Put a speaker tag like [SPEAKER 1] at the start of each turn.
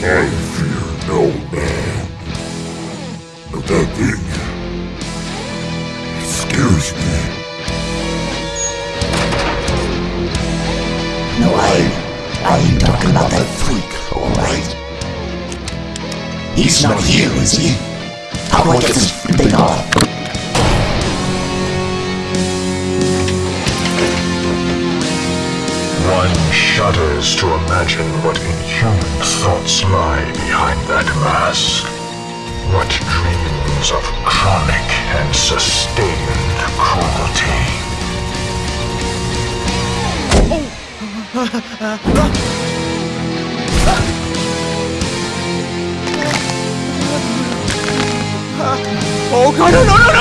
[SPEAKER 1] I fear no man. But that thing... It scares me.
[SPEAKER 2] No, I... I am talking about that freak, alright? He's not here, is he? How do I get this thing off?
[SPEAKER 3] shudders to imagine what inhuman thoughts lie behind that mask. What dreams of chronic and sustained cruelty.
[SPEAKER 4] Oh god, no, no, no!